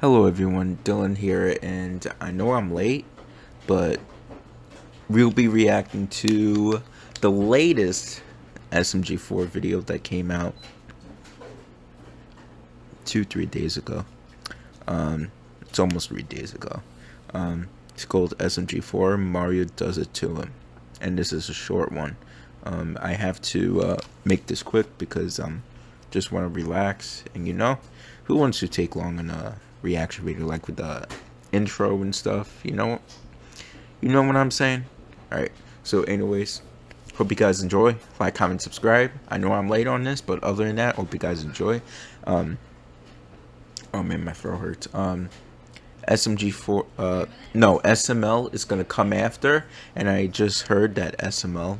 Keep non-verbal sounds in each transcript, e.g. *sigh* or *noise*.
Hello everyone, Dylan here, and I know I'm late, but we'll be reacting to the latest SMG4 video that came out two, three days ago. Um, it's almost three days ago. Um, it's called SMG4, Mario Does It To Him, and this is a short one. Um, I have to uh, make this quick because I um, just want to relax, and you know, who wants to take long on a reaction video like with the intro and stuff you know? You know what i'm saying? All right so anyways hope you guys enjoy. Like comment subscribe. I know i'm late on this but other than that hope you guys enjoy. Um oh man my throat hurts. Um smg4 uh no sml is gonna come after and i just heard that sml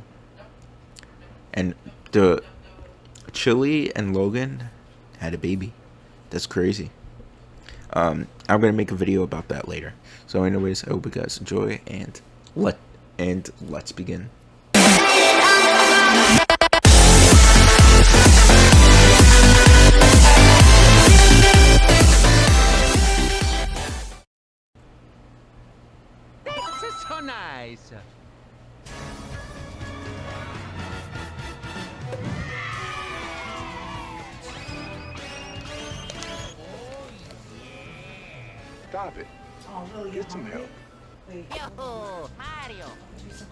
and the chili and logan had a baby. That's crazy um, I'm gonna make a video about that later. So, anyways, I hope you guys enjoy and let and let's begin. so nice. Stop it. Oh, really? Get some help. Yo, Mario!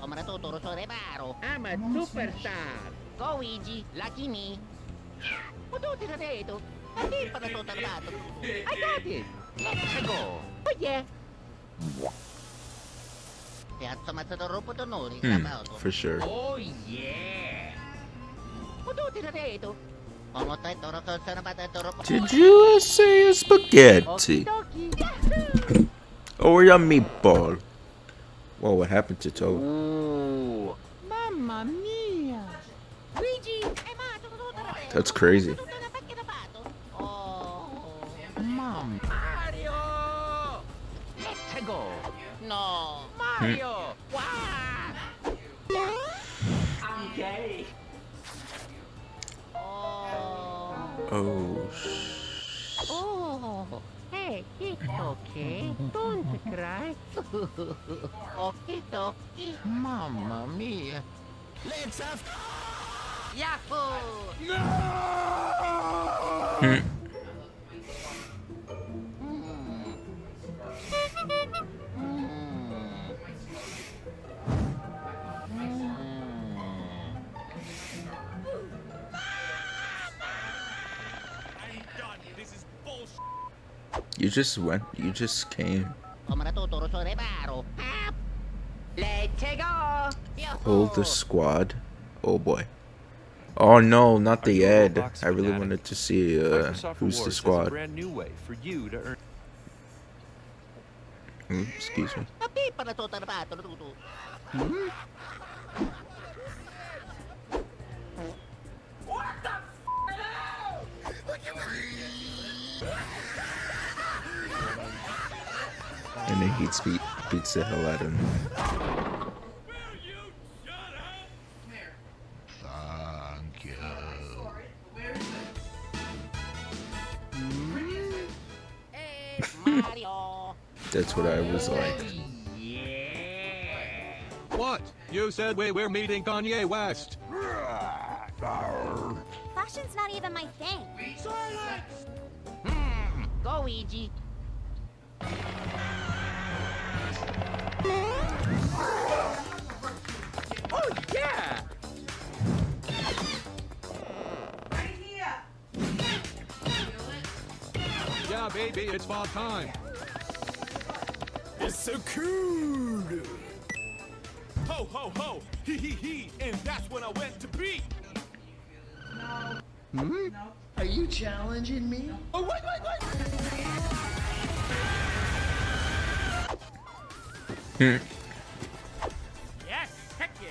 Ho matuturo sa reparo. I'm a superstar! Go, Luigi! Lucky me! Pututi na dito! Hindi pa natutarlato! I got it! Let's go! Oh, yeah! Piazza Mazzadoro Potonori, hmm, For sure. Oh, yeah! Pututi na dito! Did you say spaghetti? Oh, or your meatball? Whoa, what happened to Toad? Ooh. Mamma mia! Luigi! That's crazy. Mom. Mario! Let's go! No! Mario! Hmm. Wow! I'm gay! Oh. Oh. Hey, it's okay. Don't cry. *laughs* okay, okay. Mamma mia. Let's have... Yahoo! Hmm. No! You just went, you just came. Hold the squad. Oh boy. Oh no, not the Ed. I really wanted to see uh, who's the squad. Brand new way for you to earn. Mm, excuse me. And then he beat, beats the hell out of him. Thank you. That's what I was like. What? You said we were meeting Kanye West. Fashion's not even my thing. Silence! Hmm. Go, Ouija. Baby, it's fall time. It's so cool! Ho, ho, ho! He, he, he! And that's when I went to be! No. Hmm? No. Are you challenging me? Oh, wait, wait, wait! Hmm. Yes. Heck yeah.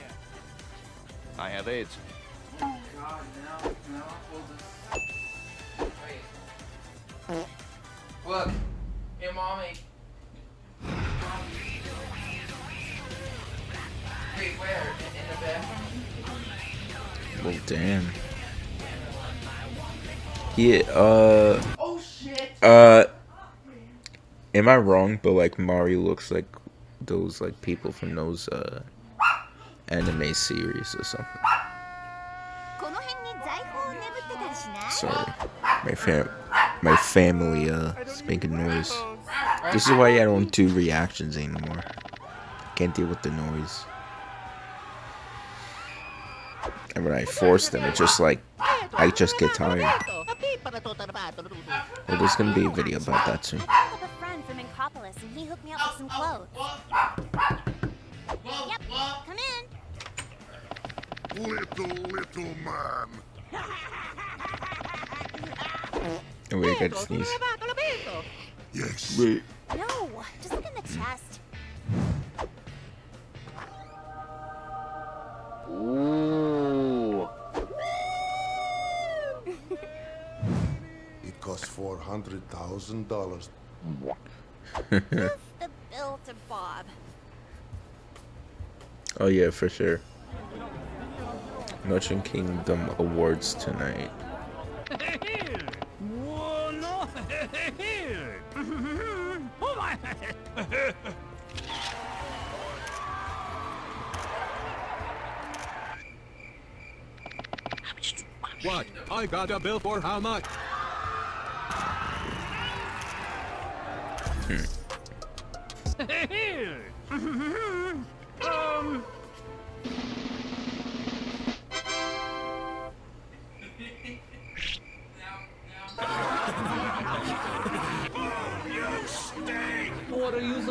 I have AIDS. Oh God, no, no, hold this. Wait fuck your mommy. Wait, where? In, the bathroom? Oh, damn. Yeah, uh. Oh, shit! Uh. Am I wrong, but like Mari looks like those like people from those uh anime series or something. Sorry, my fam my family uh is making noise. This is why I don't do reactions anymore. Can't deal with the noise. And when I force them, it's just like I just get tired. Well, there's gonna be a video about that soon. I picked up a friend from Incropolis and he hooked me up with some clothes. Yep, come in. Little, little man. Oh wait, I gotta sneeze. Yes. Wait. No, just look in the chest. Ooh. It costs four hundred thousand dollars. The bill to Bob. Oh yeah, for sure. Mushroom Kingdom Awards tonight. *laughs* What? I got a bill for how much?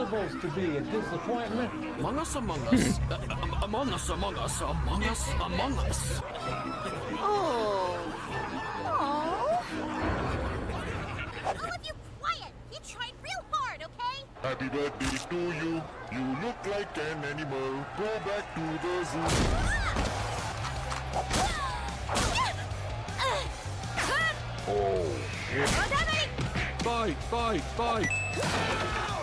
What supposed to be? A disappointment? Among us, among us, uh, um, among us, among us, among us, among us. Oh. Oh. All of you quiet. You tried real hard, okay? Happy birthday to you. You look like an animal. Go back to the zoo. Oh, shit. Fight, fight, fight!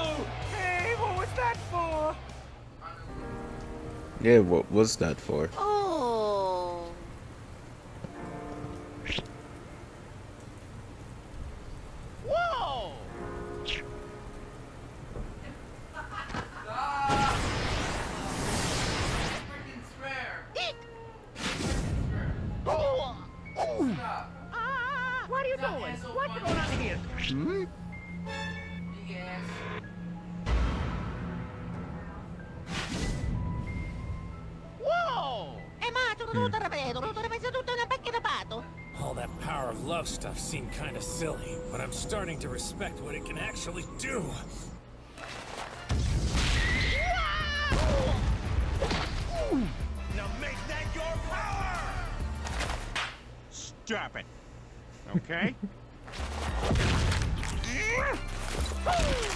Hey, what was that for? Yeah, what was that for? Oh. Whoa! Freaking spare. Oh! Stop. Ah! What are you doing? What's going on here? Big love stuff seemed kind of silly, but I'm starting to respect what it can actually do. Now make that your power! Stop it. Okay? *laughs* *laughs*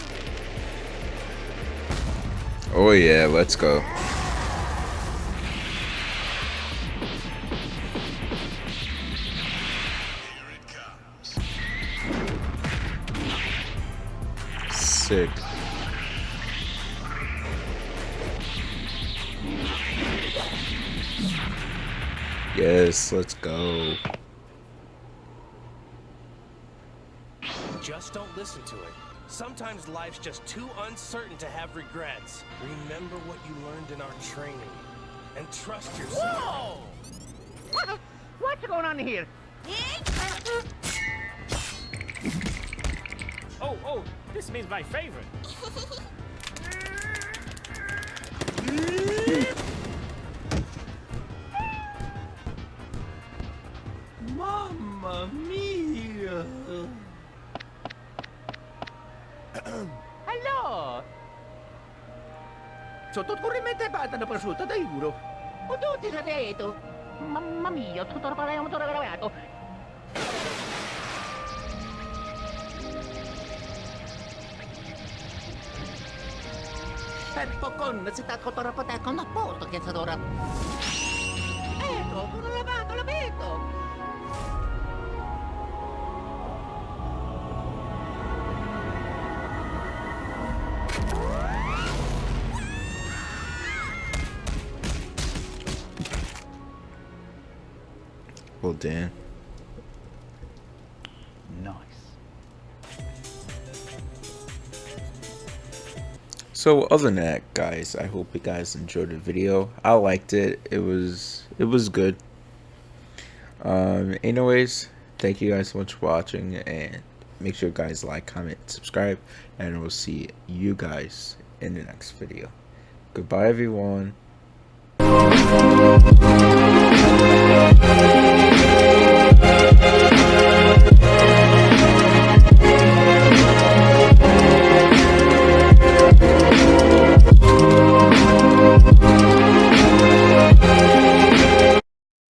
Oh yeah, let's go. Sick. Yes, let's go. Just don't listen to it. Sometimes life's just too uncertain to have regrets. Remember what you learned in our training. And trust yourself. Whoa! What? What's going on here? Uh, uh, Oh, oh, this means my favorite. Mamma mia! Hello! Sotto corrimente pata da prosciutto, dai giuro. O tutti da detto. Mamma mia, tutto il parere tutto gravato. Serpocon si sta cotorapoteco a porto che s'adora. Ecco, non lavato, la vedo. Well, damn. So other than that, guys, I hope you guys enjoyed the video. I liked it. It was it was good. Um, anyways, thank you guys so much for watching, and make sure you guys like, comment, subscribe, and we'll see you guys in the next video. Goodbye, everyone.